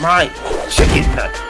my chicken nugget.